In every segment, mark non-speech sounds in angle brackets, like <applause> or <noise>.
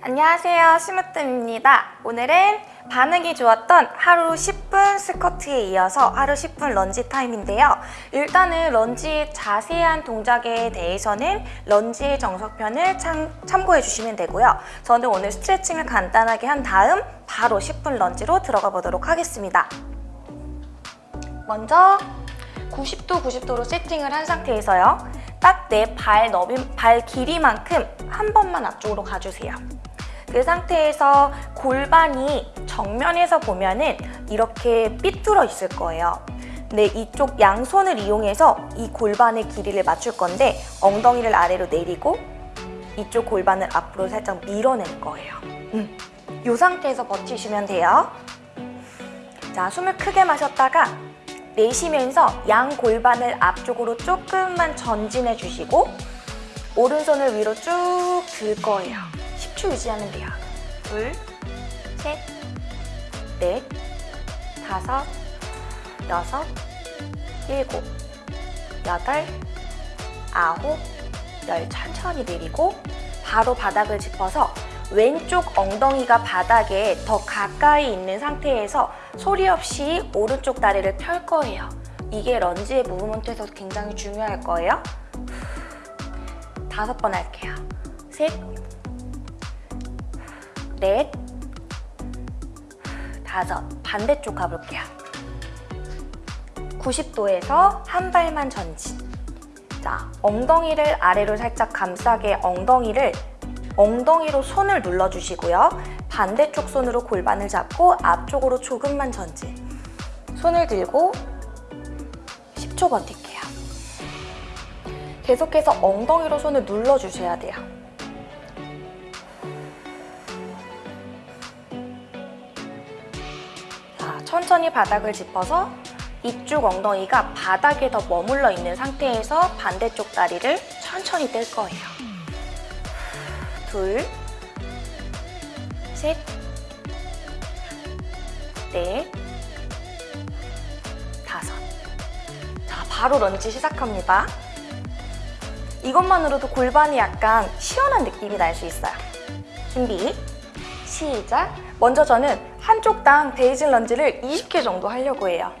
안녕하세요 심으뜸입니다. 오늘은 반응이 좋았던 하루 10분 스쿼트에 이어서 하루 10분 런지 타임인데요. 일단은 런지의 자세한 동작에 대해서는 런지의 정석편을 참, 참고해 주시면 되고요. 저는 오늘 스트레칭을 간단하게 한 다음 바로 10분 런지로 들어가 보도록 하겠습니다. 먼저 90도 90도로 세팅을 한 상태에서요. 딱 내 발 너비, 발 길이만큼 한 번만 앞쪽으로 가주세요 그 상태에서 골반이 정면에서 보면은 이렇게 삐뚤어 있을 거예요. 네, 이쪽 양손을 이용해서 이 골반의 길이를 맞출 건데 엉덩이를 아래로 내리고 이쪽 골반을 앞으로 살짝 밀어낼 거예요. 음, 이 상태에서 버티시면 돼요. 자, 숨을 크게 마셨다가 내쉬면서 양 골반을 앞쪽으로 조금만 전진해 주시고 오른손을 위로 쭉 들 거예요. 10초 유지하면 돼요. 둘, 셋, 넷, 다섯, 여섯, 일곱, 여덟, 아홉, 열 천천히 내리고 바로 바닥을 짚어서 왼쪽 엉덩이가 바닥에 더 가까이 있는 상태에서 소리 없이 오른쪽 다리를 펼 거예요. 이게 런지의 무브먼트에서 굉장히 중요할 거예요. 다섯 번 할게요. 셋, 넷, 다섯. 반대쪽 가볼게요. 90도에서 한 발만 전진. 자, 엉덩이를 아래로 살짝 감싸게 엉덩이를 엉덩이로 손을 눌러주시고요. 반대쪽 손으로 골반을 잡고 앞쪽으로 조금만 전진. 손을 들고 10초 버틸게요. 계속해서 엉덩이로 손을 눌러주셔야 돼요. 천천히 바닥을 짚어서 이쪽 엉덩이가 바닥에 더 머물러 있는 상태에서 반대쪽 다리를 천천히 뗄 거예요. 둘, 셋, 넷, 다섯. 자, 바로 런지 시작합니다. 이것만으로도 골반이 약간 시원한 느낌이 날 수 있어요. 준비, 시작! 먼저 저는 한쪽당 베이징 런지를 20개 정도 하려고 해요.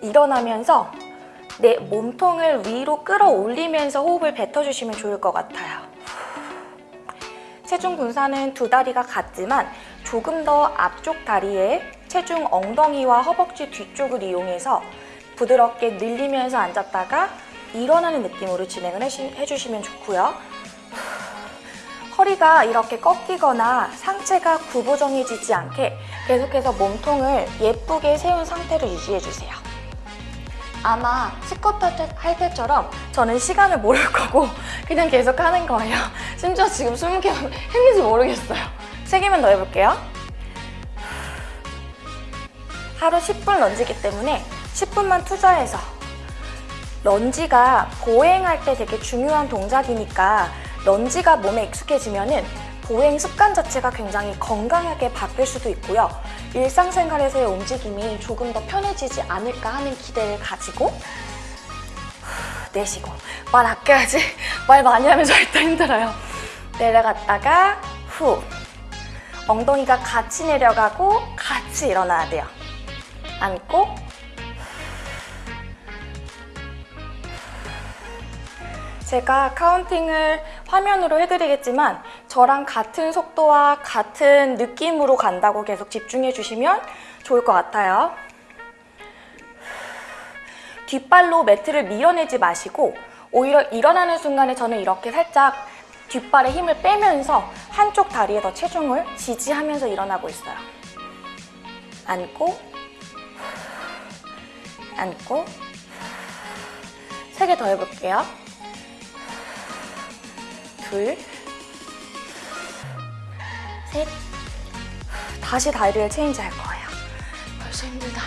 일어나면서 내 몸통을 위로 끌어올리면서 호흡을 뱉어주시면 좋을 것 같아요. 체중 분산은 두 다리가 같지만 조금 더 앞쪽 다리에 체중 엉덩이와 허벅지 뒤쪽을 이용해서 부드럽게 늘리면서 앉았다가 일어나는 느낌으로 진행을 해주시면 좋고요. 허리가 이렇게 꺾이거나 상체가 구부정해지지 않게 계속해서 몸통을 예쁘게 세운 상태로 유지해주세요. 아마 스쿼트 할 때처럼 저는 시간을 모를 <laughs> 거고 그냥 계속 하는 거예요. 심지어 지금 20개 했는지 <laughs> 모르겠어요. 3개만 더 해볼게요. 하루 10분 런지기 때문에 10분만 투자해서 런지가 보행할 때 되게 중요한 동작이니까 런지가 몸에 익숙해지면은 보행 습관 자체가 굉장히 건강하게 바뀔 수도 있고요. 일상생활에서의 움직임이 조금 더 편해지지 않을까 하는 기대를 가지고 내쉬고 말 아껴야지 <laughs> 말 많이 하면 절대 힘들어요. 내려갔다가 후 엉덩이가 같이 내려가고 같이 일어나야 돼요. 앉고 제가 카운팅을 화면으로 해드리겠지만 저랑 같은 속도와 같은 느낌으로 간다고 계속 집중해 주시면 좋을 것 같아요. 뒷발로 매트를 밀어내지 마시고 오히려 일어나는 순간에 저는 이렇게 살짝 뒷발에 힘을 빼면서 한쪽 다리에 더 체중을 지지하면서 일어나고 있어요. 앉고 앉고 세 개 더 해볼게요. 둘, 셋, 다시 다리를 체인지 할 거예요. 벌써 힘들다.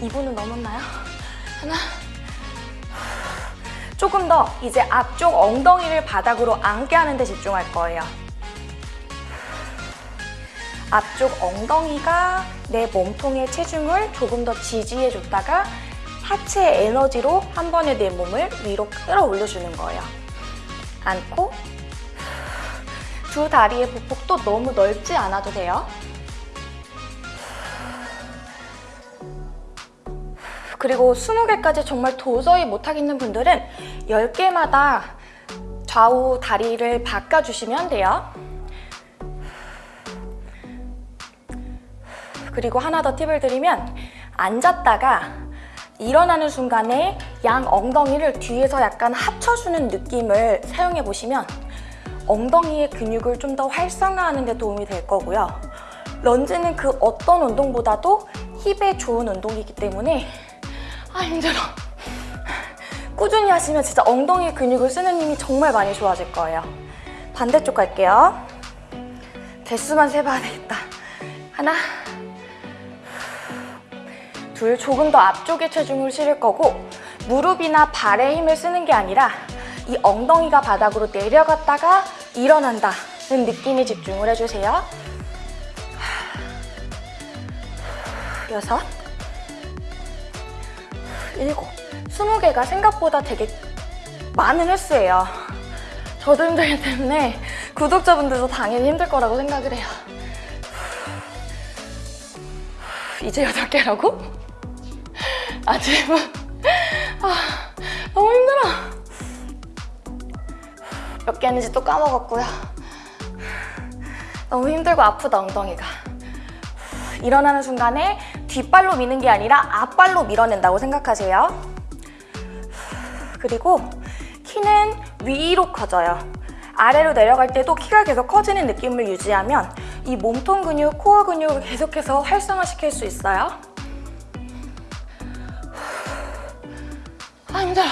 2분은 넘었나요? 하나, 조금 더 이제 앞쪽 엉덩이를 바닥으로 앉게 하는 데 집중할 거예요. 앞쪽 엉덩이가 내 몸통의 체중을 조금 더 지지해줬다가 하체 에너지로 한 번에 내 몸을 위로 끌어올려주는 거예요. 않고 두 다리의 보폭도 너무 넓지 않아도 돼요. 그리고 20개까지 정말 도저히 못하겠는 분들은 10개마다 좌우 다리를 바꿔주시면 돼요. 그리고 하나 더 팁을 드리면 앉았다가 일어나는 순간에 양 엉덩이를 뒤에서 약간 합쳐주는 느낌을 사용해 보시면 엉덩이의 근육을 좀 더 활성화하는 데 도움이 될 거고요. 런지는 그 어떤 운동보다도 힙에 좋은 운동이기 때문에 아 힘들어. 꾸준히 하시면 진짜 엉덩이 근육을 쓰는 힘이 정말 많이 좋아질 거예요. 반대쪽 갈게요. 개수만 세봐야 되겠다. 하나, 둘, 조금 더 앞쪽에 체중을 실을 거고 무릎이나 발에 힘을 쓰는 게 아니라 이 엉덩이가 바닥으로 내려갔다가 일어난다는 느낌에 집중을 해주세요. 여섯, 일곱, 스무 개가 생각보다 되게 많은 횟수예요. 저도 힘들기 때문에 구독자분들도 당연히 힘들 거라고 생각을 해요. 이제 여덟 개라고? 아침은 아, 너무 힘들어. 몇 개 했는지 또 까먹었고요. 너무 힘들고 아프다 엉덩이가. 일어나는 순간에 뒷발로 미는 게 아니라 앞발로 밀어낸다고 생각하세요. 그리고 키는 위로 커져요. 아래로 내려갈 때도 키가 계속 커지는 느낌을 유지하면 이 몸통 근육, 코어 근육을 계속해서 활성화시킬 수 있어요. 아 힘들어.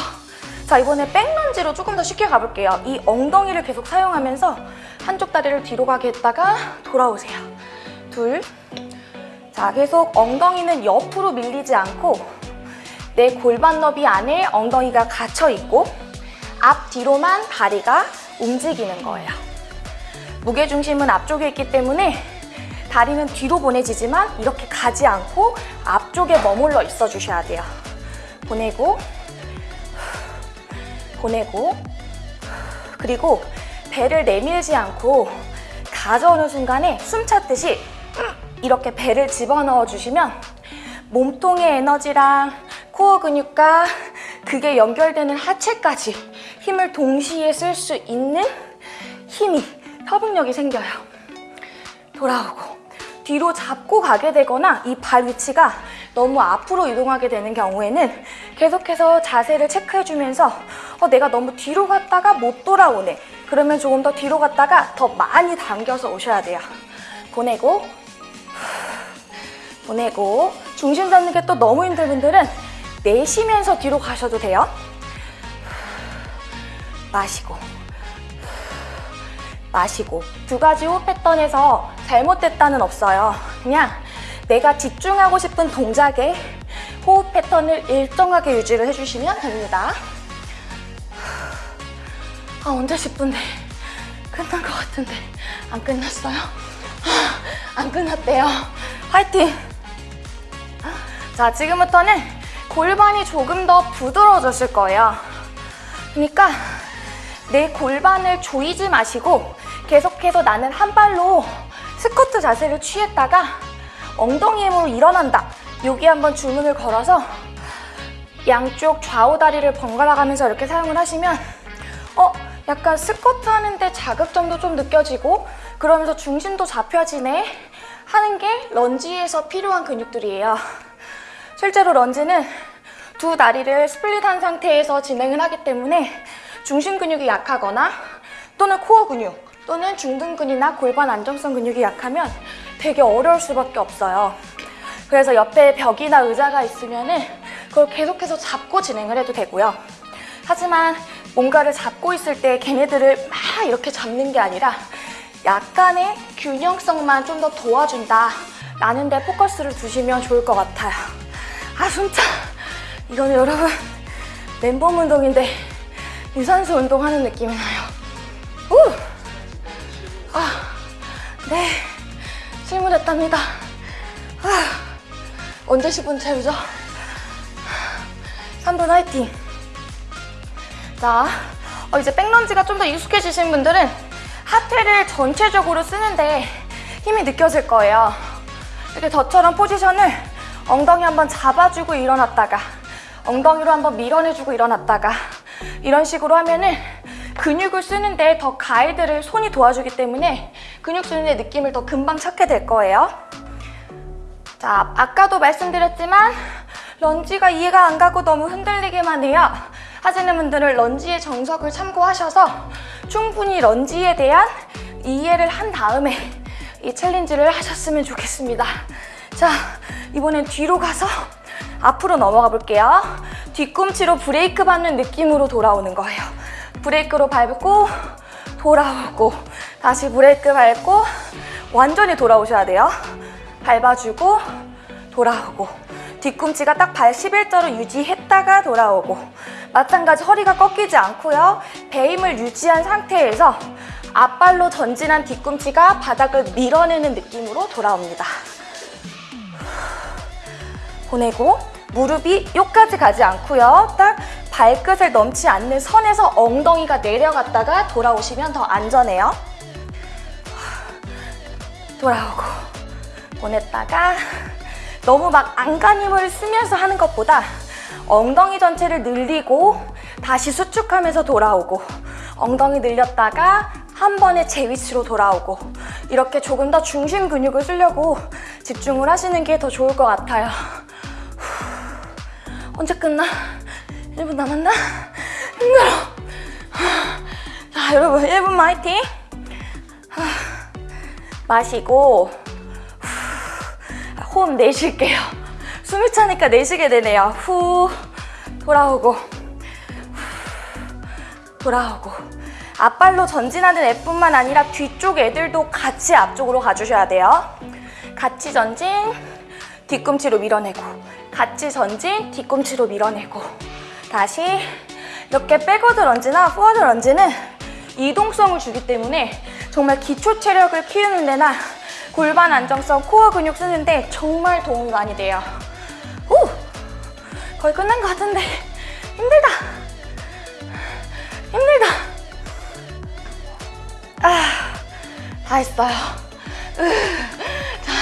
자 이번에 백런지로 조금 더 쉽게 가볼게요. 이 엉덩이를 계속 사용하면서 한쪽 다리를 뒤로 가게 했다가 돌아오세요. 둘. 자 계속 엉덩이는 옆으로 밀리지 않고 내 골반 너비 안에 엉덩이가 갇혀 있고 앞 뒤로만 다리가 움직이는 거예요. 무게 중심은 앞쪽에 있기 때문에 다리는 뒤로 보내지지만 이렇게 가지 않고 앞쪽에 머물러 있어 주셔야 돼요. 보내고 보내고 그리고 배를 내밀지 않고 가져오는 순간에 숨 찼듯이 이렇게 배를 집어넣어 주시면 몸통의 에너지랑 코어 근육과 그게 연결되는 하체까지 힘을 동시에 쓸 수 있는 힘이 협응력이 생겨요. 돌아오고 뒤로 잡고 가게 되거나 이 발 위치가 너무 앞으로 이동하게 되는 경우에는 계속해서 자세를 체크해주면서 어, 내가 너무 뒤로 갔다가 못 돌아오네. 그러면 조금 더 뒤로 갔다가 더 많이 당겨서 오셔야 돼요. 보내고 보내고 중심 잡는 게 또 너무 힘든 분들은 내쉬면서 뒤로 가셔도 돼요. 마시고 마시고 두 가지 호흡 패턴에서 잘못됐다는 없어요. 그냥 내가 집중하고 싶은 동작에 호흡 패턴을 일정하게 유지를 해주시면 됩니다. 아 언제 10분데 끝난 것 같은데 안 끝났어요? 아, 안 끝났대요. 화이팅! 자 지금부터는 골반이 조금 더 부드러워졌을 거예요. 그러니까 내 골반을 조이지 마시고 계속해서 나는 한 발로 스쿼트 자세를 취했다가 엉덩이 힘으로 일어난다. 여기 한번 주문을 걸어서 양쪽 좌우 다리를 번갈아 가면서 이렇게 사용을 하시면 어? 약간 스쿼트 하는데 자극점도 좀 느껴지고 그러면서 중심도 잡혀지네 하는 게 런지에서 필요한 근육들이에요. 실제로 런지는 두 다리를 split한 상태에서 진행을 하기 때문에 중심 근육이 약하거나 또는 코어 근육 또는 중둔근이나 골반 안정성 근육이 약하면 되게 어려울 수밖에 없어요. 그래서 옆에 벽이나 의자가 있으면 은 그걸 계속해서 잡고 진행을 해도 되고요. 하지만 뭔가를 잡고 있을 때 걔네들을 막 이렇게 잡는 게 아니라 약간의 균형성만 좀 더 도와준다 라는 데 포커스를 두시면 좋을 것 같아요. 아 숨차 이거는 여러분 맨몸 운동인데 유산소 운동하는 느낌이 나요. 우! 아, 네 실무됐답니다. 아, 언제 10분 채우죠? 3분 화이팅! 자, 어, 이제 백런지가 좀 더 익숙해지신 분들은 하체를 전체적으로 쓰는데 힘이 느껴질 거예요. 이렇게 저처럼 포지션을 엉덩이 한번 잡아주고 일어났다가 엉덩이로 한번 밀어내주고 일어났다가 이런 식으로 하면은 근육을 쓰는데 더 가이드를 손이 도와주기 때문에 근육 쓰는 데 느낌을 더 금방 찾게 될 거예요. 자, 아까도 말씀드렸지만 런지가 이해가 안 가고 너무 흔들리기만 해요. 하시는 분들은 런지의 정석을 참고하셔서 충분히 런지에 대한 이해를 한 다음에 이 챌린지를 하셨으면 좋겠습니다. 자, 이번엔 뒤로 가서 앞으로 넘어가 볼게요. 뒤꿈치로 브레이크 받는 느낌으로 돌아오는 거예요. 브레이크로 밟고 돌아오고 다시 브레이크 밟고 완전히 돌아오셔야 돼요. 밟아주고 돌아오고 뒤꿈치가 딱 발 11자로 유지했다가 돌아오고 마찬가지 허리가 꺾이지 않고요. 배임을 유지한 상태에서 앞발로 전진한 뒤꿈치가 바닥을 밀어내는 느낌으로 돌아옵니다. 보내고 무릎이 요까지 가지 않고요. 딱 발끝을 넘지 않는 선에서 엉덩이가 내려갔다가 돌아오시면 더 안전해요. 돌아오고 보냈다가 너무 막 안간힘을 쓰면서 하는 것보다 엉덩이 전체를 늘리고 다시 수축하면서 돌아오고 엉덩이 늘렸다가 한 번에 제 위치로 돌아오고 이렇게 조금 더 중심 근육을 쓰려고 집중을 하시는 게 더 좋을 것 같아요. 후, 언제 끝나? 1분 남았나? 힘들어. 자, 여러분 1분만 화이팅. 마시고 후, 호흡 내쉴게요. 숨이 차니까 내쉬게 되네요. 후 돌아오고 후, 돌아오고 앞발로 전진하는 애뿐만 아니라 뒤쪽 애들도 같이 앞쪽으로 가주셔야 돼요. 같이 전진, 뒤꿈치로 밀어내고 같이 전진, 뒤꿈치로 밀어내고 다시 이렇게 backward 런지나 forward 런지는 이동성을 주기 때문에 정말 기초 체력을 키우는 데나 골반 안정성, 코어 근육 쓰는데 정말 도움이 많이 돼요. 오! 거의 끝난 것 같은데 힘들다. 힘들다. 아, 다 했어요. 으, 자,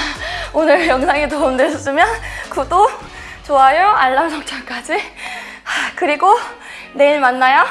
오늘 영상이 도움되셨으면 구독, 좋아요, 알람 설정까지. 하, 그리고 내일 만나요.